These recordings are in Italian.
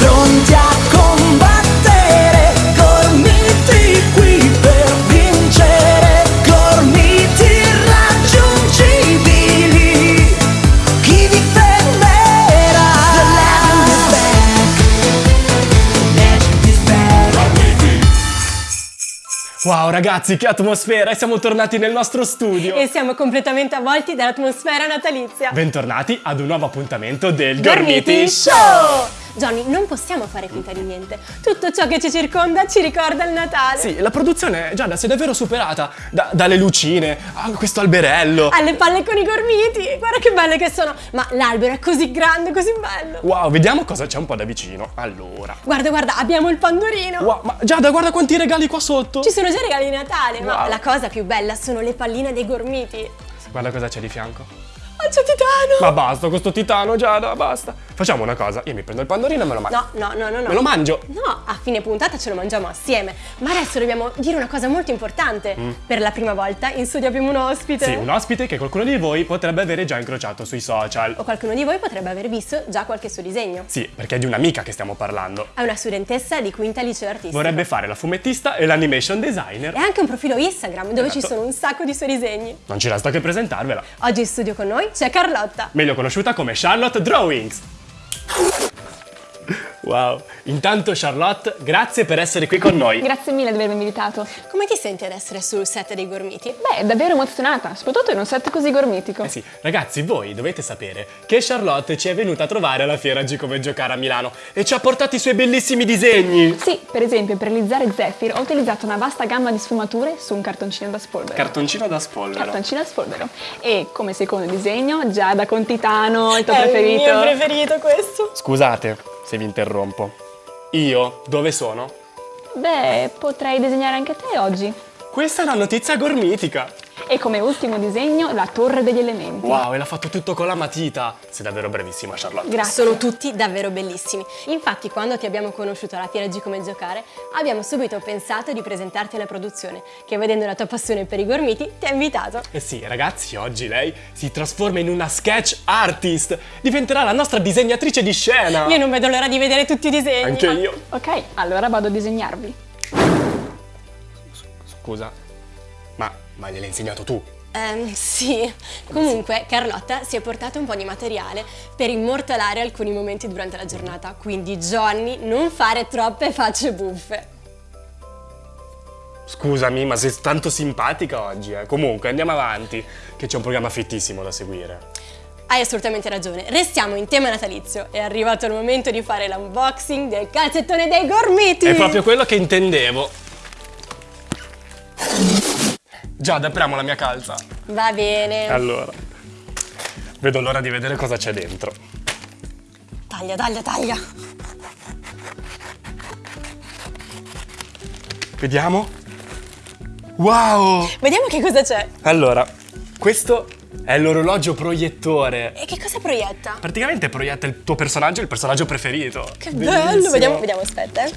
pronti a combattere, gormiti qui per vincere, gormiti irraggiungibili. Chi vi fermerà? The legend is back. The legend is back. Wow ragazzi, che atmosfera! E siamo tornati nel nostro studio! E siamo completamente avvolti dall'atmosfera natalizia. Bentornati ad un nuovo appuntamento del Gormiti Gormiti Show! Johnny, non possiamo fare finta di niente. Tutto ciò che ci circonda ci ricorda il Natale. Sì, la produzione, Giada, si è davvero superata. Da- dalle lucine a questo alberello. Alle palle con i gormiti, guarda che belle che sono. Ma l'albero è così grande, così bello. Wow, vediamo cosa c'è un po' da vicino. Allora. Guarda, guarda, abbiamo il pandorino. Wow, ma Giada, guarda quanti regali qua sotto. Ci sono già regali di Natale, ma Wow. la cosa più bella sono le palline dei gormiti. Guarda cosa c'è di fianco. Oh, c'è Titano! Ma basta, questo titano, Giada, basta. Facciamo una cosa, io mi prendo il pandorino e me lo mangio. No, no, no, no, no. Me lo mangio. No, a fine puntata ce lo mangiamo assieme. Ma adesso dobbiamo dire una cosa molto importante. Per la prima volta in studio abbiamo un ospite. Mm. Sì, un ospite che qualcuno di voi potrebbe avere già incrociato sui social. O qualcuno di voi potrebbe aver visto già qualche suo disegno. Sì, perché è di un'amica che stiamo parlando. È una studentessa di quinta liceo artistico. Vorrebbe fare la fumettista e l'animation designer. E anche un profilo Instagram dove ci Esatto. sono un sacco di suoi disegni. Non ci resta che presentarvela. Oggi in studio con noi c'è Carlotta. meglio conosciuta come Charlotte Drawings. Thank you. Wow, intanto Charlotte, grazie per essere qui con noi. Grazie mille di avermi invitato. Come ti senti ad essere sul set dei Gormiti? Beh, davvero emozionata, soprattutto in un set così gormitico. Eh sì, ragazzi, voi dovete sapere che Charlotte ci è venuta a trovare alla fiera G come giocare a Milano e ci ha portato i suoi bellissimi disegni. Sì, per esempio, per realizzare Zephyr ho utilizzato una vasta gamma di sfumature su un cartoncino da spolvero. Cartoncino da spolvero. Cartoncino da spolvero. E come secondo disegno, Giada con Titano, il tuo È preferito. il mio preferito questo. Scusate se vi interrompo. Io dove sono? Beh, potrei disegnare anche te oggi. Questa è una notizia gormitica. E come ultimo disegno, la torre degli elementi. Wow, e l'ha fatto tutto con la matita. Sei davvero bravissima, Charlotte. Grazie. Sono tutti davvero bellissimi. Infatti, quando ti abbiamo conosciuto alla Fiera G come giocare, abbiamo subito pensato di presentarti alla produzione, che vedendo la tua passione per i gormiti ti ha invitato. Eh sì, ragazzi, oggi lei si trasforma in una sketch artist. Diventerà la nostra disegnatrice di scena. Io non vedo l'ora di vedere tutti i disegni. Anche io. Ok, allora vado a disegnarvi. Scusa, ma, ma gliel'hai insegnato tu? Ehm, sì. Comunque, Carlotta si è portata un po' di materiale per immortalare alcuni momenti durante la giornata. Quindi, Johnny, non fare troppe facce buffe. Scusami, ma sei tanto simpatica oggi, eh. Comunque, andiamo avanti, che c'è un programma fittissimo da seguire. Hai assolutamente ragione. Restiamo in tema natalizio. È arrivato il momento di fare l'unboxing del calzettone dei gormiti. È proprio quello che intendevo. Giada, apriamo la mia calza. Va bene. Allora, vedo l'ora di vedere cosa c'è dentro. Taglia, taglia, taglia. Vediamo. Wow! Vediamo che cosa c'è. Allora, questo è l'orologio proiettore. E che cosa proietta? Praticamente proietta il tuo personaggio, il personaggio preferito. Che Bellissimo. bello. Vediamo, vediamo, aspetta. eh.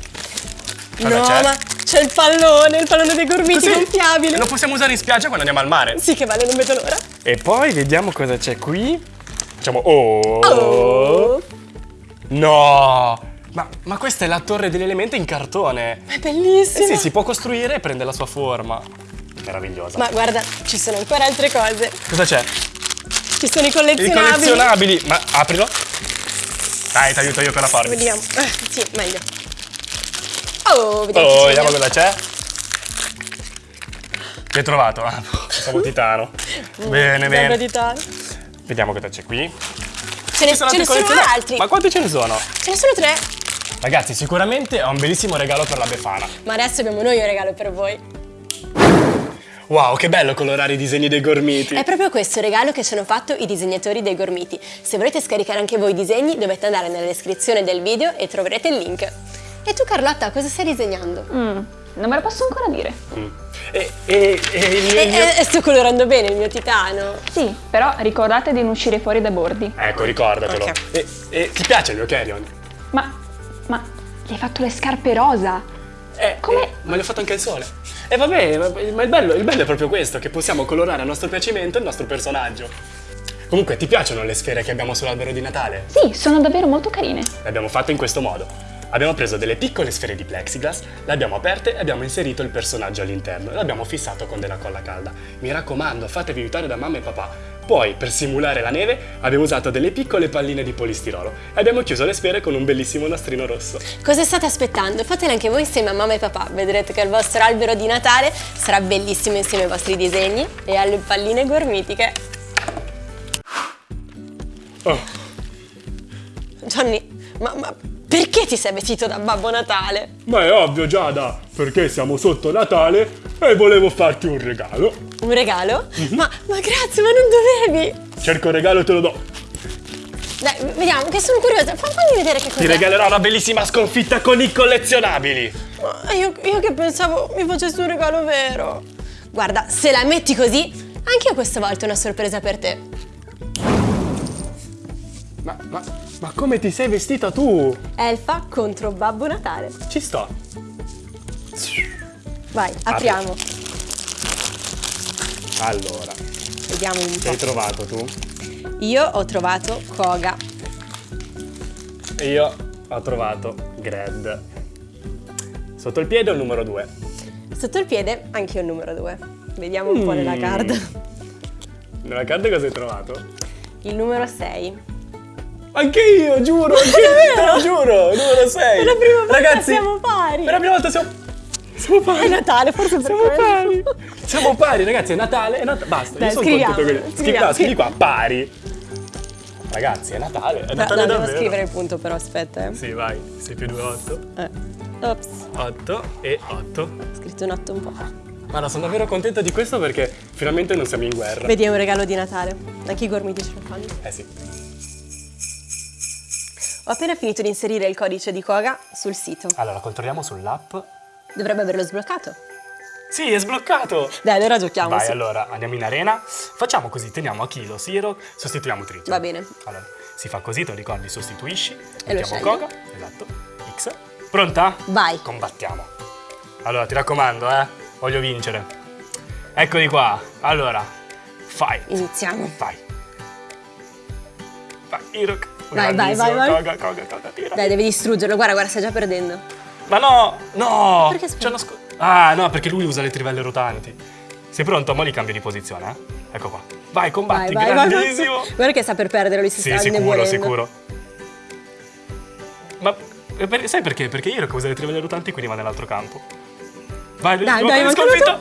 Cosa no, ma c'è il pallone, il pallone dei gormiti Così gonfiabile. Lo possiamo usare in spiaggia quando andiamo al mare. Sì, che vale, non vedo l'ora. E poi vediamo cosa c'è qui. Facciamo oh. Oh, No! Ma, ma questa è la torre degli elementi in cartone. è Eh bellissimo. sì, si può costruire e prende la sua forma. Meravigliosa. Ma guarda, ci sono ancora altre cose. cosa c'è? Ci sono i I collezionabili. collezionabili. Ma aprilo. Dai, ti aiuto io con la forbice. Vediamo. Eh, sì, meglio. Oh, vediamo. Oh, vediamo cosa c'è. Che hai trovato? Ah, siamo titano. Bene, Sembra bene. di tale. Vediamo cosa c'è qui. Ce ne, ce ne altri sono altri. Ma quanti ce ne sono? Ce ne sono tre. Ragazzi, sicuramente ho un bellissimo regalo per la Befana. Ma adesso abbiamo noi un regalo per voi. Wow, che bello colorare i disegni dei gormiti. È proprio questo il regalo che ci hanno fatto i disegnatori dei gormiti. Se volete scaricare anche voi i disegni, dovete andare nella descrizione del video e troverete il link. E tu Carlotta, cosa stai disegnando? Mm, non me lo posso ancora dire. E, e, e mio... E, mio- e- e sto colorando bene il mio titano. Sì, però ricordate di non uscire fuori dai bordi. Ecco, ricordatelo. Ok. E, e ti piace il mio carry-on? Ma, ma, gli hai fatto le scarpe rosa? Eh, Come? eh, ma gli ho fatto anche il sole. E vabbè, ma ma il bello, il bello è proprio questo, che possiamo colorare a nostro piacimento il nostro personaggio. Comunque, ti piacciono le sfere che abbiamo sull'albero di Natale? Sì, sono davvero molto carine. Le abbiamo fatte in questo modo. Abbiamo preso delle piccole sfere di plexiglass, le abbiamo aperte e abbiamo inserito il personaggio all'interno e l'abbiamo fissato con della colla calda. Mi raccomando, fatevi aiutare da mamma e papà. Poi, per simulare la neve, abbiamo usato delle piccole palline di polistirolo e abbiamo chiuso le sfere con un bellissimo nastrino rosso. Cosa state aspettando? Fatelo anche voi insieme a mamma e papà. Vedrete che il vostro albero di Natale sarà bellissimo insieme ai vostri disegni e alle palline gormitiche. Oh, Johnny, ma, ma perché ti sei vestito da Babbo Natale? ma è ovvio Giada, perché siamo sotto Natale e volevo farti un regalo. Un regalo? Ma, ma grazie, ma non dovevi! Cerco il regalo e te lo do. Dai, vediamo, che sono curiosa. Fa- Fammi vedere che Ti cos'è. regalerò una bellissima sconfitta con i collezionabili. Ma io, io che pensavo mi facessi un regalo vero. Guarda, se la metti così, anche io questa volta ho una sorpresa per te. Ma, ma, ma come ti sei vestita tu? Elfa contro Babbo Natale. Ci sto. Vai, apriamo. Allora, Vediamo un che po'. hai trovato tu? Io ho trovato Koga. E io ho trovato Gred. Sotto il piede ho il numero 2. Sotto il piede anche io il numero 2. Vediamo un po' nella Mm. card. Nella carta cosa hai trovato? Il numero 6. Anche io, giuro, anche io, te lo giuro, numero 6. È la prima volta Ragazzi, siamo pari. È la prima volta siamo... Siamo pari. È Natale, forse per Siamo quello. pari. Siamo pari, ragazzi, è Natale, è Natale. Basta, Dai, io sono scriviamo, contento che... scriviamo, no, scrivi qua, pari. Ragazzi, è Natale, è No, Natale no, devo davvero. scrivere il punto però, aspetta. Eh. Sì, vai. 6 più 2, 8. Eh. Ops, 8 e 8. ho scritto un 8 un po'. Guarda, sono davvero contento di questo perché finalmente non siamo in guerra. Vedi, è un regalo di Natale. Anche i gormiti ce lo fanno. Eh sì. Ho appena finito di inserire il codice di Koga sul sito. Allora, controlliamo sull'app. Dovrebbe averlo sbloccato. Sì, è sbloccato. Dai, allora giochiamo. Vai, allora andiamo in arena. Facciamo così, teniamo Achilo, Siro, sostituiamo Tricio. Va bene. Allora, si fa così, te lo ricordi, sostituisci. E mettiamo. Koga. Esatto. X. Pronta? Vai. Combattiamo. Allora, ti raccomando, eh. Voglio vincere. Eccoli qua. Allora, fight. Iniziamo. Vai. Vai, Irok. Vai, vai, vai, vai. Koga, Koga, Koga, tira. Dai, devi distruggerlo. Guarda, guarda, stai già perdendo. Ma no, no. Perché sco- Ah, no, perché lui usa le trivelle rotanti. Sei pronto? Mo li cambio di posizione, eh? Ecco qua. Vai, combatti, Vai, vai, vai. grandissimo. Guarda che sta per perdere, lui si Sì, sta sicuro, indebolendo. sicuro. Ma eh, per- sai perché? Perché io usa le trivelle rotanti, quindi va nell'altro campo. Vai, Dai, dai, manca sconfitta.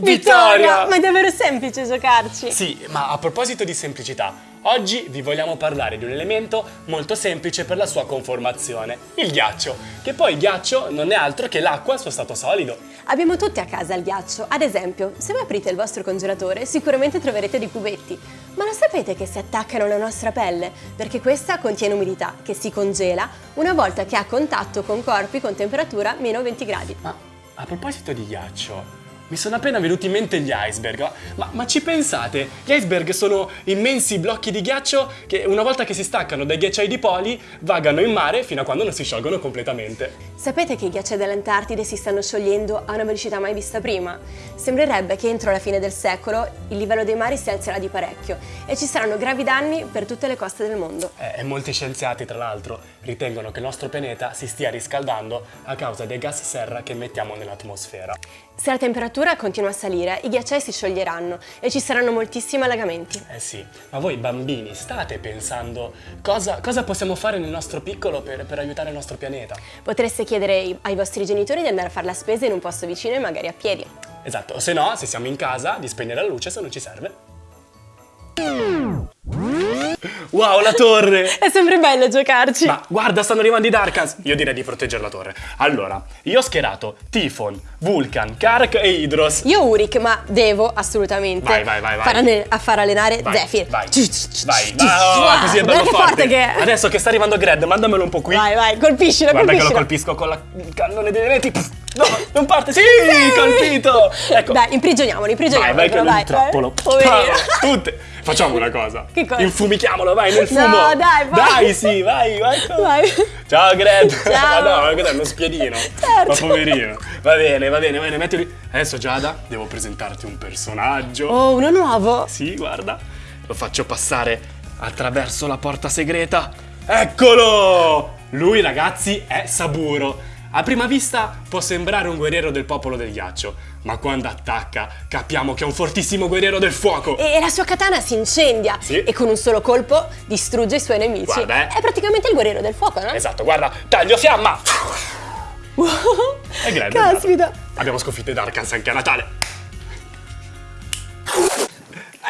Vittoria! Ma è davvero semplice giocarci. Sì, ma a proposito di semplicità, oggi vi vogliamo parlare di un elemento molto semplice per la sua conformazione, il ghiaccio, che poi il ghiaccio non è altro che l'acqua al suo stato solido. Abbiamo tutti a casa il ghiaccio. Ad esempio, se voi aprite il vostro congelatore, sicuramente troverete dei cubetti. Ma lo sapete che si attaccano alla nostra pelle? Perché questa contiene umidità che si congela una volta che ha contatto con corpi con temperatura meno 20 gradi. Ma a proposito di ghiaccio, mi sono appena venuti in mente gli iceberg, ma, ma ci pensate? Gli iceberg sono immensi blocchi di ghiaccio che una volta che si staccano dai ghiacciai dipoli vagano in mare fino a quando non si sciolgono completamente. Sapete che i ghiacciai dell'Antartide si stanno sciogliendo a una velocità mai vista prima? Sembrerebbe che entro la fine del secolo il livello dei mari si alzerà di parecchio e ci saranno gravi danni per tutte le coste del mondo. Eh, e molti scienziati, tra l'altro, ritengono che il nostro pianeta si stia riscaldando a causa dei gas serra che emettiamo nell'atmosfera. Se la temperatura continua a salire, i ghiacciai si scioglieranno e ci saranno moltissimi allagamenti. Eh sì, ma voi bambini state pensando cosa, cosa possiamo fare nel nostro piccolo per, per aiutare il nostro pianeta? Potreste chiedere ai- vostri genitori di andare a fare la spesa in un posto vicino e magari a piedi. Esatto, o se no, se siamo in casa, di spegnere la luce se non ci serve. Wow, la torre! È sempre bello giocarci. Ma guarda, stanno arrivando i Darkans! Io direi di proteggere la torre. Allora, io ho schierato Tifon, Vulcan, Kark e Hydros. Io Uric, ma devo assolutamente Vai, vai, vai, vai. A far allenare Vai, Zephyr. vai, vai, vai, così è bello guarda che forte. che. Adesso che sta arrivando Gred, mandamelo un po' qui. Vai, vai, colpiscila, Guarda che lo colpisco con la il cannone dei venti. Pff, No, non parte. Sì, colpito. Ecco. Dai, imprigioniamolo, Vai, imprigioniamolo. vai che però, lo vai, intrappolo. vai. Poverino. Ah, Tutte. Facciamo una cosa. Che cosa? Infumichiamolo, vai, nel No, fumo. dai, vai. Dai, sì, vai, vai. Vai. Ciao Gred. Ciao. Ma no, ma cos'è uno spiedino? Certo. Ma poverino. Va bene, va bene, va bene, mettili. Adesso Giada, devo presentarti un personaggio. Oh, uno nuovo. Sì, guarda. Lo faccio passare attraverso la porta segreta. Eccolo! Lui, ragazzi, è Saburo. A prima vista può sembrare un guerriero del popolo del ghiaccio, ma quando attacca capiamo che è un fortissimo guerriero del fuoco. E la sua katana si incendia Sì. e con un solo colpo distrugge i suoi nemici. Guarda, eh. È praticamente il guerriero del fuoco, no? Esatto, guarda, taglio fiamma! È grande. Caspita. Abbiamo sconfitto i Darkans anche a Natale.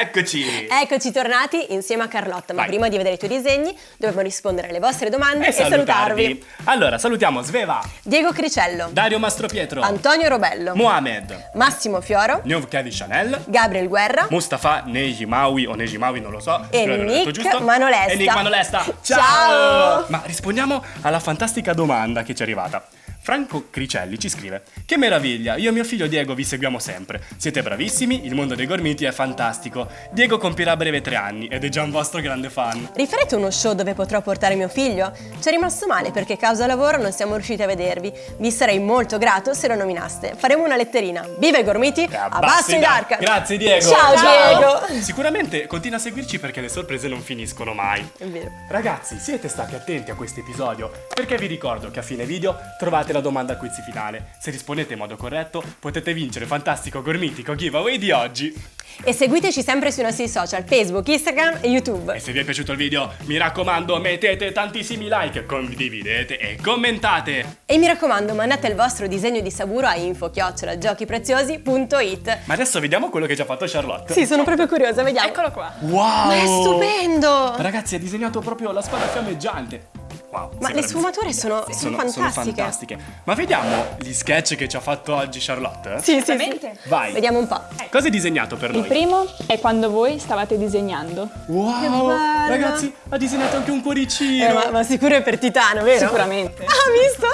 Eccoci! Eccoci tornati insieme a Carlotta, ma Vai. prima di vedere i tuoi disegni dobbiamo rispondere alle vostre domande E e, salutarvi. salutarvi. Allora, salutiamo Sveva, Diego Cricello, Dario Mastropietro, Antonio Robello, Mohamed, Massimo Fioro, New Kevin Chanel, Gabriel Guerra, Mustafa Nejimawi o Nejimawi, non lo so. E di Nick. Manolesta. E Nick Manolesta. Ciao! Ciao! Ma rispondiamo alla fantastica domanda che ci è arrivata. Franco Cricelli ci scrive: Che meraviglia, io e mio figlio Diego vi seguiamo sempre. Siete bravissimi, il mondo dei gormiti è fantastico. Diego compirà a breve tre anni ed è già un vostro grande fan. Rifarete uno show dove potrò portare mio figlio? Ci è rimasto male perché causa lavoro non siamo riusciti a vedervi. Vi sarei molto grato se lo nominaste. Faremo una letterina. Viva i gormiti! Abbasso i Dark! Grazie Diego. Ciao, Diego! Sicuramente continua a seguirci perché le sorprese non finiscono mai. È vero. Ragazzi, siete stati attenti a questo episodio perché vi ricordo che a fine video trovate la domanda quiz finale. Se rispondete in modo corretto potete vincere il fantastico gormitico giveaway di oggi. E seguiteci sempre sui nostri social Facebook, Instagram e YouTube. E se vi è piaciuto il video, mi raccomando, mettete tantissimi like, condividete e commentate. E mi raccomando, mandate il vostro disegno di Saburo a info-giochipreziosi.it Ma adesso vediamo quello che ci ha fatto Charlotte. Sì, sono proprio curiosa, vediamo. Eccolo qua. Wow! Ma è stupendo! Ragazzi, ha disegnato proprio la spada fiammeggiante. Wow, Ma le sfumature sono, sono fantastiche. fantastiche. Ma vediamo gli sketch che ci ha fatto oggi Charlotte? Sì, sì, sì. Veramente? Vai. Vediamo un po'. Cosa hai disegnato per Il noi? primo è quando voi stavate disegnando. Wow! Ragazzi, ha disegnato anche un cuoricino. Eh, ma, ma sicuro è per Titano, vero? Sicuramente. Ah, visto?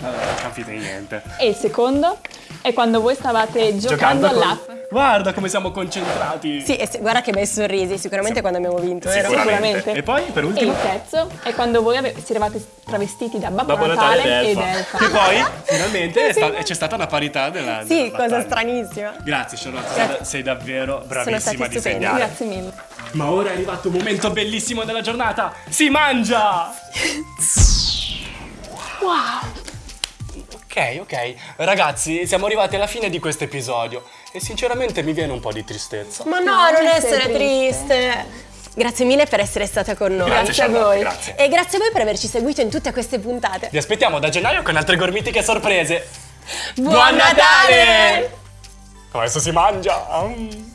Vabbè, non capite niente. E il secondo è quando voi stavate giocando, con- all'app. Guarda come siamo concentrati. Sì, e se- guarda che bei sorrisi, sicuramente quando abbiamo vinto, vero? Sicuramente. E poi, per E ultimo, il terzo è quando voi si eravate travestiti da Babbo, Babbo Natale, Natale ed Elfa. Che poi, finalmente, è sta- c'è stata una parità della Sì, della cosa battaglia. stranissima. Grazie Charlotte, sei, Grazie. sei davvero Sono bravissima a stupendi, disegnare. Grazie mille. Ma ora è arrivato un momento bellissimo della giornata. Si mangia! Wow! Ok, ok. Ragazzi, siamo arrivati alla fine di questo episodio e sinceramente mi viene un po' di tristezza. Ma no, No, non non essere essere triste. Grazie mille per essere stata con noi. Grazie, Grazie a voi. grazie. E grazie a voi per averci seguito in tutte queste puntate. Vi aspettiamo da gennaio con altre gormitiche sorprese. Buon Natale! Adesso si mangia!